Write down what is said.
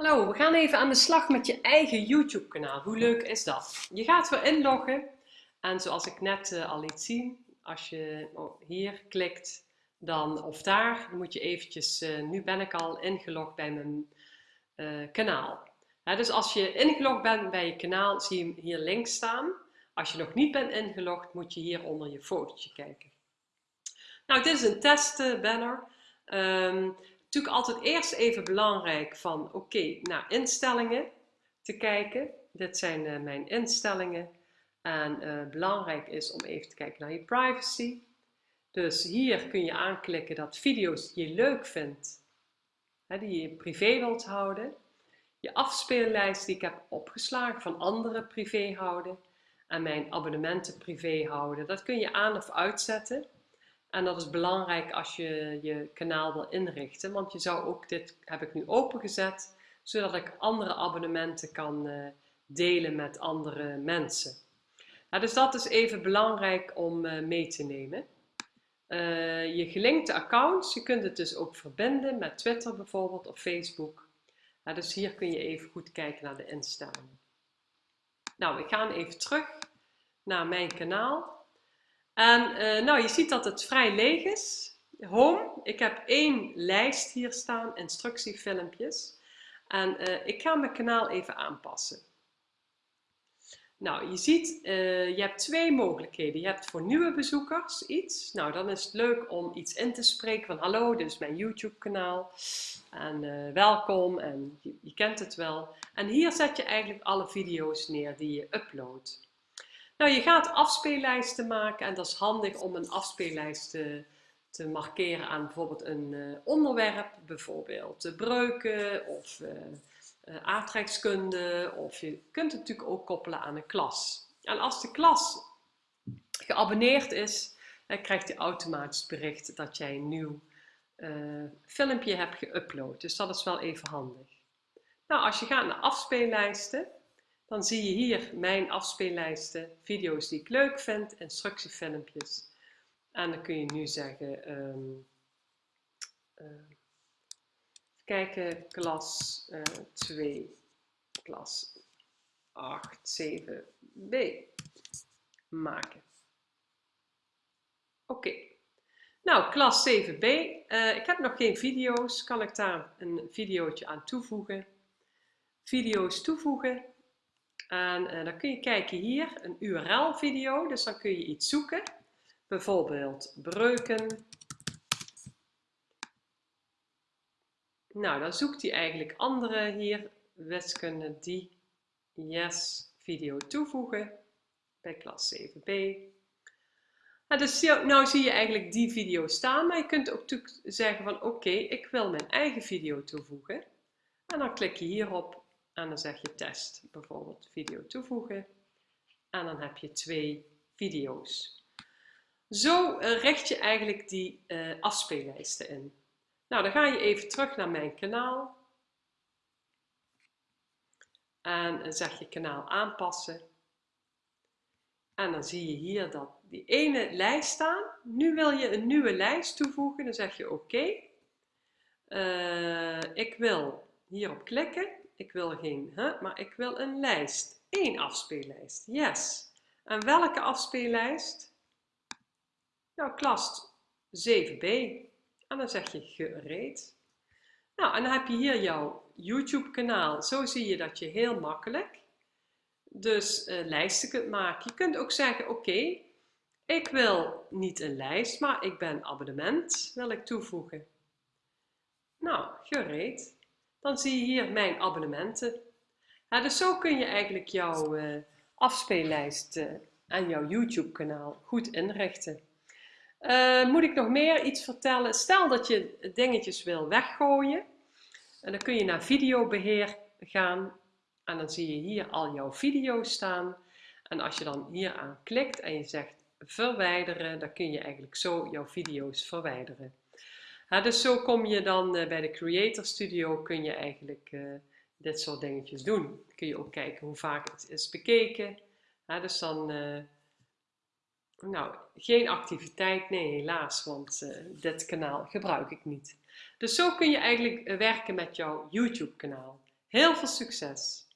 Hallo, we gaan even aan de slag met je eigen YouTube kanaal. Hoe leuk is dat? Je gaat weer inloggen en zoals ik net uh, al liet zien, als je oh, hier klikt dan, of daar, dan moet je eventjes, uh, nu ben ik al ingelogd bij mijn uh, kanaal. dus als je ingelogd bent bij je kanaal, zie je hem hier links staan. Als je nog niet bent ingelogd, moet je hier onder je fotootje kijken. Nou, dit is een testbanner. Um, natuurlijk altijd eerst even belangrijk van oké, naar instellingen te kijken. Dit zijn uh, mijn instellingen. En uh, belangrijk is om even te kijken naar je privacy. Dus hier kun je aanklikken dat video's die je leuk vindt, hè, die je privé wilt houden. Je afspeellijst die ik heb opgeslagen van andere privé houden. En mijn abonnementen privé houden. Dat kun je aan of uitzetten. En dat is belangrijk als je je kanaal wil inrichten, want je zou ook, dit heb ik nu opengezet, zodat ik andere abonnementen kan uh, delen met andere mensen. dus dat is even belangrijk om uh, mee te nemen. Uh, je gelinkte accounts, je kunt het dus ook verbinden met Twitter bijvoorbeeld of Facebook. dus hier kun je even goed kijken naar de instellingen. Nou, we gaan even terug naar mijn kanaal. En uh, nou, je ziet dat het vrij leeg is. Home, ik heb één lijst hier staan, instructiefilmpjes. En uh, ik ga mijn kanaal even aanpassen. Nou, je ziet, uh, je hebt twee mogelijkheden. Je hebt voor nieuwe bezoekers iets. Nou, dan is het leuk om iets in te spreken van hallo, dit is mijn YouTube kanaal. En welkom en je, je kent het wel. En hier zet je eigenlijk alle video's neer die je uploadt. Nou, je gaat afspeellijsten maken en dat is handig om een afspeellijst te, markeren aan bijvoorbeeld een uh, onderwerp, bijvoorbeeld de breuken of uh, aardrijkskunde of je kunt het natuurlijk ook koppelen aan een klas. En als de klas geabonneerd is, dan krijgt hij automatisch bericht dat jij een nieuw filmpje hebt geüpload. Dus dat is wel even handig. Nou, als je gaat naar afspeellijsten, dan zie je hier mijn afspeellijsten, video's die ik leuk vind, instructiefilmpjes. En dan kun je nu zeggen, um, uh, kijken, klas uh, 2, klas 8, 7b maken. Oké. Nou, klas 7b. Uh, eh, ik heb nog geen video's. Kan ik daar een videootje aan toevoegen? Video's toevoegen. En uh, dan kun je kijken hier, een URL video, dus dan kun je iets zoeken. Bijvoorbeeld breuken. Nou, dan zoekt hij eigenlijk andere hier, wiskunde die, yes, video toevoegen bij klas 7b. Nou, dus nou zie je eigenlijk die video staan, maar je kunt ook zeggen van oké, ik wil mijn eigen video toevoegen. En dan klik je hierop en dan zeg je test, bijvoorbeeld video toevoegen. En dan heb je twee video's. Zo eh, richt je eigenlijk die uh, afspeellijsten in. Nou, dan ga je even terug naar mijn kanaal. En dan zeg je kanaal aanpassen. En dan zie je hier dat die ene lijst staan. Nu wil je een nieuwe lijst toevoegen. Dan zeg je oké. Uh, ik wil hierop klikken. Ik wil geen, hè, maar ik wil een lijst. Eén afspeellijst. Yes. En welke afspeellijst? Nou, klas 7b. En dan zeg je gereed. Nou, en dan heb je hier jouw YouTube kanaal. Zo zie je dat je heel makkelijk dus uh, lijsten kunt maken. Je kunt ook zeggen, oké, ik wil niet een lijst, maar ik ben abonnement, wil ik toevoegen. Nou, gereed dan zie je hier mijn abonnementen. dus zo kun je eigenlijk jouw uh, afspeellijst uh, en jouw YouTube kanaal goed inrichten. Uh, moet ik nog meer iets vertellen? Stel dat je dingetjes wil weggooien. En dan kun je naar videobeheer gaan. En dan zie je hier al jouw video's staan. En als je dan hier aan klikt en je zegt verwijderen, dan kun je eigenlijk zo jouw video's verwijderen dus zo kom je dan uh, bij de Creator Studio, kun je eigenlijk uh, dit soort dingetjes doen. Kun je ook kijken hoe vaak het is bekeken. dus dan, uh, nou, geen activiteit, nee helaas, want dit kanaal gebruik ik niet. Dus zo kun je eigenlijk werken met jouw YouTube kanaal. Heel veel succes!